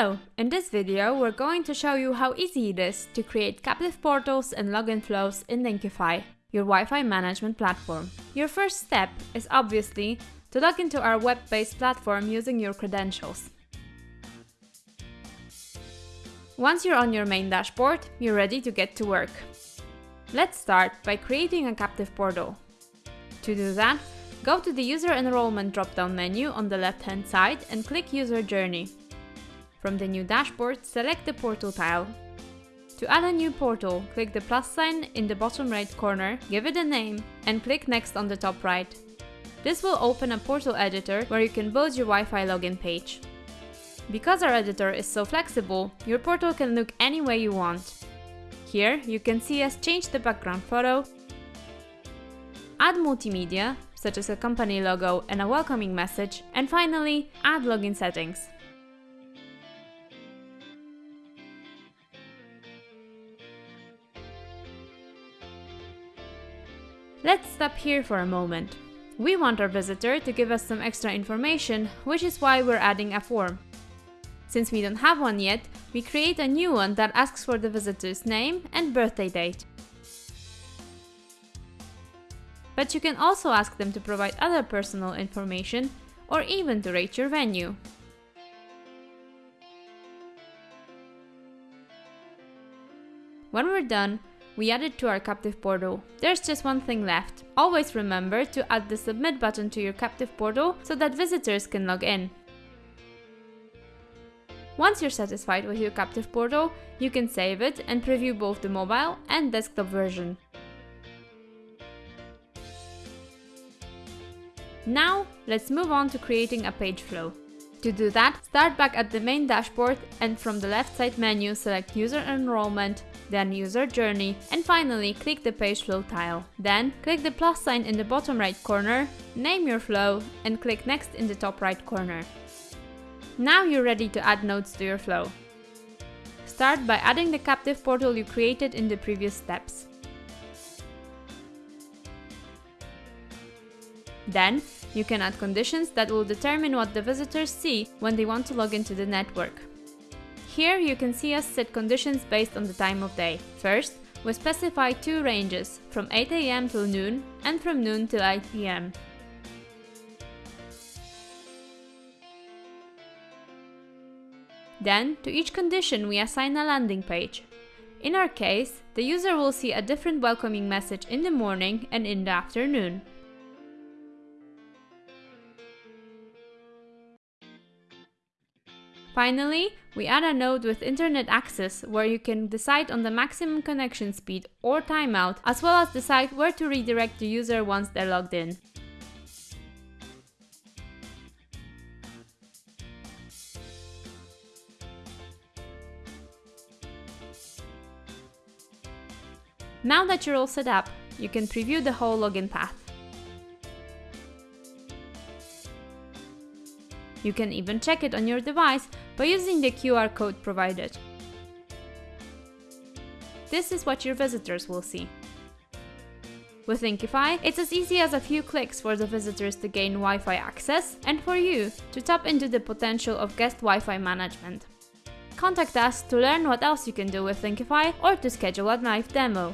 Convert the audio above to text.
Hello! In this video we're going to show you how easy it is to create captive portals and login flows in Linkyfi, your Wi-Fi management platform. Your first step is obviously to log into our web-based platform using your credentials. Once you're on your main dashboard, you're ready to get to work. Let's start by creating a captive portal. To do that, go to the User Enrollment drop-down menu on the left-hand side and click User Journey. From the new dashboard, select the portal tile. To add a new portal, click the plus sign in the bottom right corner, give it a name, and click Next on the top right. This will open a portal editor where you can build your Wi-Fi login page. Because our editor is so flexible, your portal can look any way you want. Here, you can see us change the background photo, add multimedia, such as a company logo and a welcoming message, and finally, add login settings. Let's stop here for a moment. We want our visitor to give us some extra information, which is why we're adding a form. Since we don't have one yet, we create a new one that asks for the visitor's name and birthday date. But you can also ask them to provide other personal information or even to rate your venue. When we're done, we add it to our captive portal. There's just one thing left. Always remember to add the submit button to your captive portal so that visitors can log in. Once you're satisfied with your captive portal, you can save it and preview both the mobile and desktop version. Now, let's move on to creating a page flow. To do that, start back at the main dashboard and from the left side menu select User Enrollment, then User Journey, and finally click the Page Flow tile. Then click the plus sign in the bottom right corner, name your flow, and click Next in the top right corner. Now you're ready to add nodes to your flow. Start by adding the captive portal you created in the previous steps. Then, you can add conditions that will determine what the visitors see when they want to log into the network. Here you can see us set conditions based on the time of day. First, we specify two ranges, from 8am till noon and from noon till 8pm. Then, to each condition we assign a landing page. In our case, the user will see a different welcoming message in the morning and in the afternoon. Finally, we add a node with internet access where you can decide on the maximum connection speed or timeout, as well as decide where to redirect the user once they're logged in. Now that you're all set up, you can preview the whole login path. You can even check it on your device by using the QR code provided. This is what your visitors will see. With Linkyfi, it's as easy as a few clicks for the visitors to gain Wi-Fi access and for you to tap into the potential of guest Wi-Fi management. Contact us to learn what else you can do with Linkyfi or to schedule a live demo.